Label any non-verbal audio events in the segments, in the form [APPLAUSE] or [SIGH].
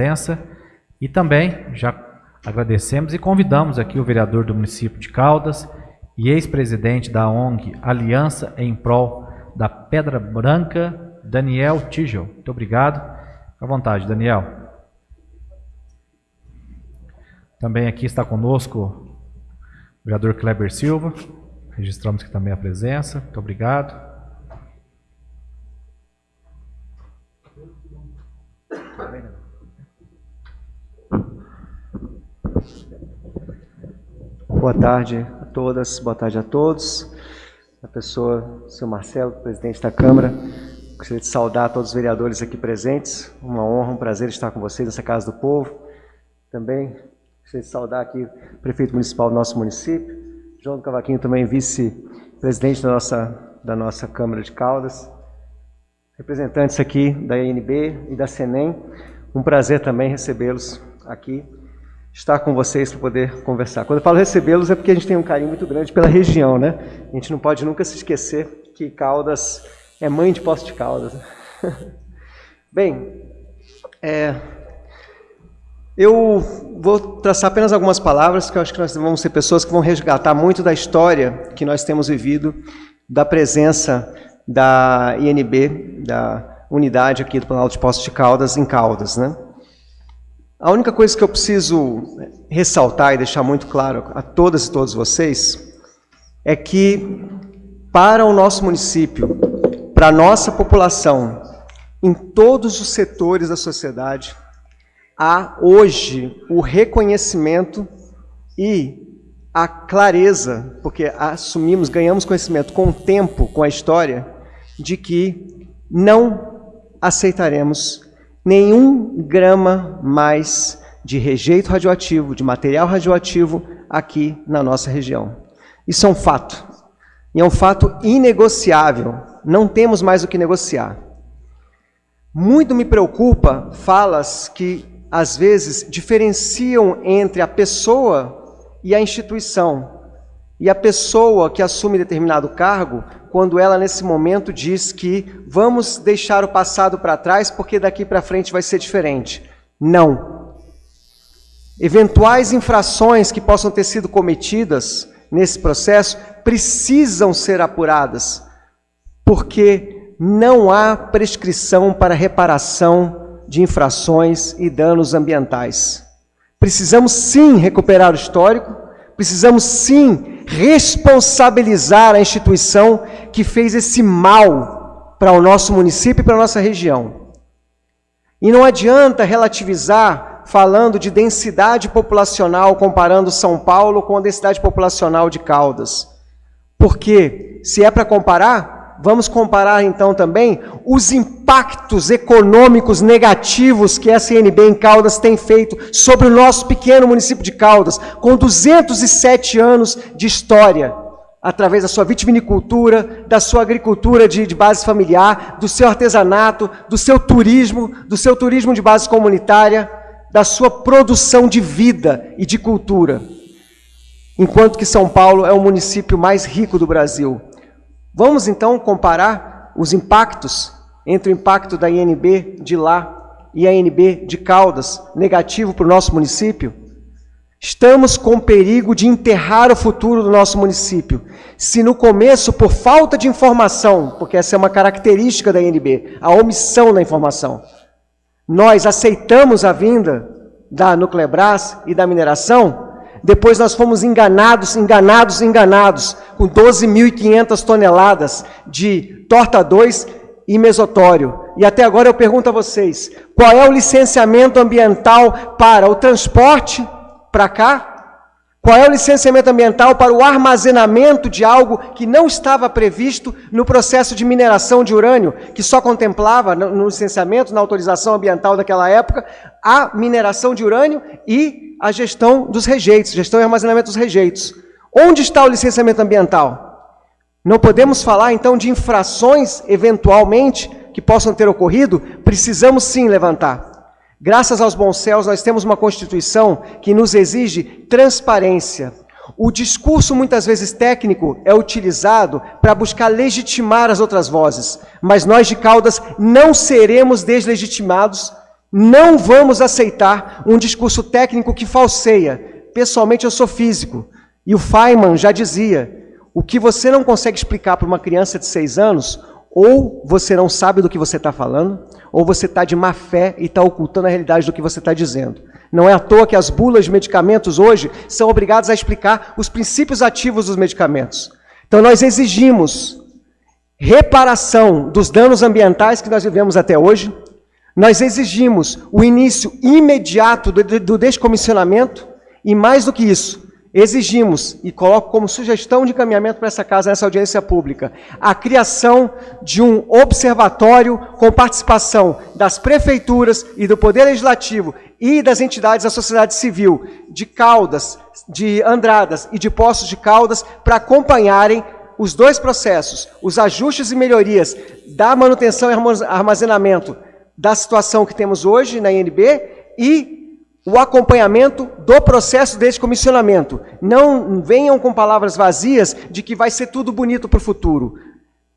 presença e também já agradecemos e convidamos aqui o vereador do município de Caldas e ex-presidente da ONG Aliança em Prol da Pedra Branca, Daniel Tigel. Muito obrigado. À vontade, Daniel. Também aqui está conosco o vereador Kleber Silva. Registramos aqui também a presença. Muito obrigado. Boa tarde a todas, boa tarde a todos. A pessoa, senhor Marcelo, presidente da Câmara, gostaria de saudar todos os vereadores aqui presentes. Uma honra, um prazer estar com vocês nessa Casa do Povo. Também gostaria de saudar aqui o prefeito municipal do nosso município, João do Cavaquinho, também vice-presidente da nossa, da nossa Câmara de Caldas. Representantes aqui da INB e da SENEM, um prazer também recebê-los aqui estar com vocês para poder conversar. Quando eu falo recebê-los é porque a gente tem um carinho muito grande pela região, né? A gente não pode nunca se esquecer que Caldas é mãe de Poço de Caldas. [LAUGHS] Bem, é, eu vou traçar apenas algumas palavras, que eu acho que nós vamos ser pessoas que vão resgatar muito da história que nós temos vivido, da presença da INB, da unidade aqui do Planalto de Poços de Caldas, em Caldas, né? A única coisa que eu preciso ressaltar e deixar muito claro a todas e todos vocês é que para o nosso município, para a nossa população, em todos os setores da sociedade, há hoje o reconhecimento e a clareza, porque assumimos, ganhamos conhecimento com o tempo, com a história, de que não aceitaremos nenhum grama mais de rejeito radioativo, de material radioativo aqui na nossa região. Isso é um fato. E é um fato inegociável. Não temos mais o que negociar. Muito me preocupa falas que, às vezes, diferenciam entre a pessoa e a instituição. E a pessoa que assume determinado cargo quando ela, nesse momento, diz que vamos deixar o passado para trás porque daqui para frente vai ser diferente. Não. Eventuais infrações que possam ter sido cometidas nesse processo precisam ser apuradas, porque não há prescrição para reparação de infrações e danos ambientais. Precisamos sim recuperar o histórico, precisamos sim responsabilizar a instituição que fez esse mal para o nosso município e para a nossa região. E não adianta relativizar falando de densidade populacional, comparando São Paulo com a densidade populacional de Caldas. Porque, se é para comparar, Vamos comparar então também os impactos econômicos negativos que a CNB em Caldas tem feito sobre o nosso pequeno município de Caldas, com 207 anos de história, através da sua vitivinicultura, da sua agricultura de, de base familiar, do seu artesanato, do seu turismo, do seu turismo de base comunitária, da sua produção de vida e de cultura. Enquanto que São Paulo é o município mais rico do Brasil. Vamos então comparar os impactos entre o impacto da INB de lá e a INB de Caldas, negativo para o nosso município? Estamos com perigo de enterrar o futuro do nosso município. Se no começo, por falta de informação, porque essa é uma característica da INB, a omissão da informação, nós aceitamos a vinda da Nuclebras e da mineração, depois nós fomos enganados, enganados, enganados, com 12.500 toneladas de torta 2 e mesotório. E até agora eu pergunto a vocês, qual é o licenciamento ambiental para o transporte para cá? Qual é o licenciamento ambiental para o armazenamento de algo que não estava previsto no processo de mineração de urânio, que só contemplava no licenciamento, na autorização ambiental daquela época, a mineração de urânio e a gestão dos rejeitos, gestão e armazenamento dos rejeitos. Onde está o licenciamento ambiental? Não podemos falar, então, de infrações, eventualmente, que possam ter ocorrido? Precisamos sim levantar. Graças aos bons céus, nós temos uma Constituição que nos exige transparência. O discurso, muitas vezes técnico, é utilizado para buscar legitimar as outras vozes, mas nós de Caldas não seremos deslegitimados Não vamos aceitar um discurso técnico que falseia. Pessoalmente, eu sou físico. E o Feynman já dizia: o que você não consegue explicar para uma criança de seis anos, ou você não sabe do que você está falando, ou você está de má fé e está ocultando a realidade do que você está dizendo. Não é à toa que as bulas de medicamentos hoje são obrigadas a explicar os princípios ativos dos medicamentos. Então, nós exigimos reparação dos danos ambientais que nós vivemos até hoje, nós exigimos o início imediato do, descomissionamento e, mais do que isso, exigimos, e coloco como sugestão de encaminhamento para essa casa, nessa audiência pública, a criação de um observatório com participação das prefeituras e do Poder Legislativo e das entidades da sociedade civil, de Caldas, de Andradas e de Poços de Caldas, para acompanharem os dois processos, os ajustes e melhorias da manutenção e armazenamento da situação que temos hoje na INB e o acompanhamento do processo de descomissionamento. Não venham com palavras vazias de que vai ser tudo bonito para o futuro.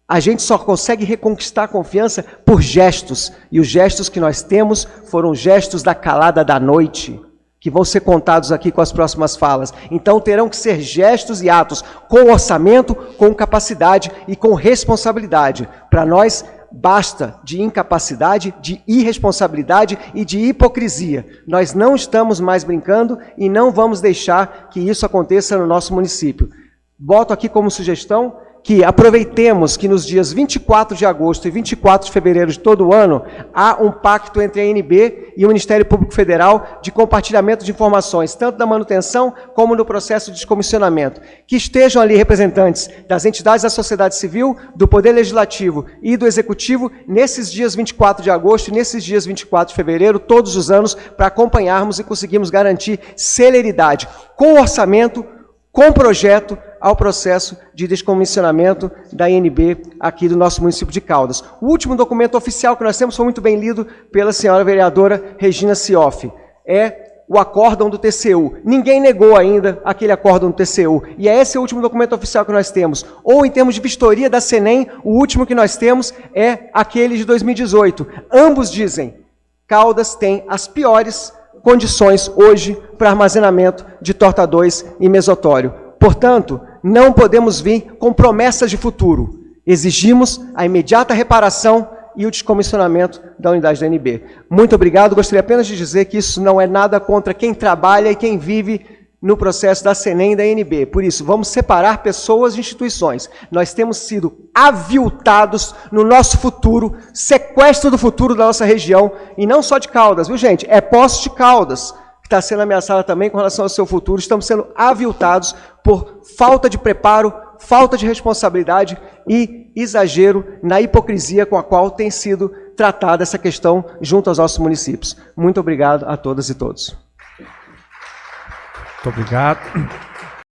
A gente só consegue reconquistar a confiança por gestos. E os gestos que nós temos foram gestos da calada da noite que vão ser contados aqui com as próximas falas. Então terão que ser gestos e atos com orçamento, com capacidade e com responsabilidade. Para nós, basta de incapacidade, de irresponsabilidade e de hipocrisia. Nós não estamos mais brincando e não vamos deixar que isso aconteça no nosso município. Boto aqui como sugestão que aproveitemos que nos dias 24 de agosto e 24 de fevereiro de todo o ano há um pacto entre a ANB e o Ministério Público Federal de compartilhamento de informações, tanto da manutenção como no processo de descomissionamento. Que estejam ali representantes das entidades da sociedade civil, do Poder Legislativo e do Executivo nesses dias 24 de agosto e nesses dias 24 de fevereiro, todos os anos, para acompanharmos e conseguirmos garantir celeridade com orçamento, com projeto, ao processo de descomissionamento da INB aqui do nosso município de Caldas. O último documento oficial que nós temos foi muito bem lido pela senhora vereadora Regina Sioff. É o acórdão do TCU. Ninguém negou ainda aquele acórdão do TCU. E é esse o último documento oficial que nós temos. Ou, em termos de vistoria da SENEM, o último que nós temos é aquele de 2018. Ambos dizem, Caldas tem as piores condições hoje para armazenamento de torta 2 e mesotório. Portanto, não podemos vir com promessas de futuro. Exigimos a imediata reparação e o descomissionamento da unidade da NB. Muito obrigado. Gostaria apenas de dizer que isso não é nada contra quem trabalha e quem vive no processo da CENEM e da NB. Por isso, vamos separar pessoas e instituições. Nós temos sido aviltados no nosso futuro, sequestro do futuro da nossa região, e não só de Caldas, viu gente? É Poços de Caldas, que está sendo ameaçada também com relação ao seu futuro. Estamos sendo aviltados por falta de preparo, falta de responsabilidade e exagero na hipocrisia com a qual tem sido tratada essa questão junto aos nossos municípios. Muito obrigado a todas e todos. Muito obrigado.